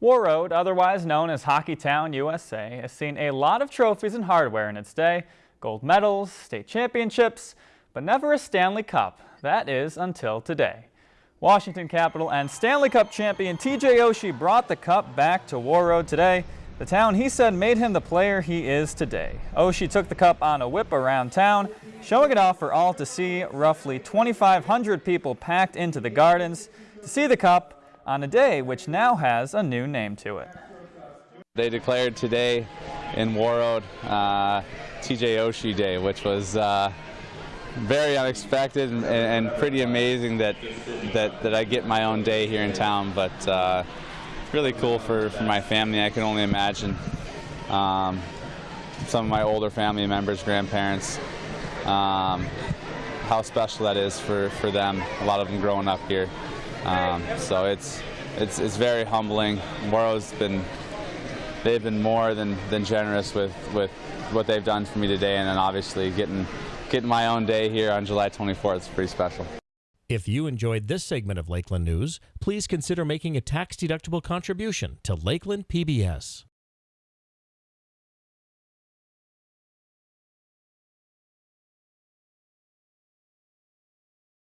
Warroad, otherwise known as Hockeytown, USA, has seen a lot of trophies and hardware in its day, gold medals, state championships, but never a Stanley Cup. That is until today. Washington Capital and Stanley Cup champion TJ Oshie brought the cup back to Warroad today. The town he said made him the player he is today. Oshie took the cup on a whip around town, showing it off for all to see. Roughly 2,500 people packed into the gardens to see the cup on a day which now has a new name to it. They declared today in Warroad uh, TJ Oshie Day, which was uh, very unexpected and, and, pretty amazing that, that, that I get my own day here in town, but uh, really cool for, for my family. I can only imagine um, some of my older family members, grandparents, um, how special that is for, for them, a lot of them growing up here. Um, so it's, it's, it's very humbling. Warroad's been, they've been more than, than generous with, with what they've done for me today and then obviously getting, getting my own day here on July 24th is pretty special. If you enjoyed this segment of Lakeland News, please consider making a tax-deductible contribution to Lakeland PBS.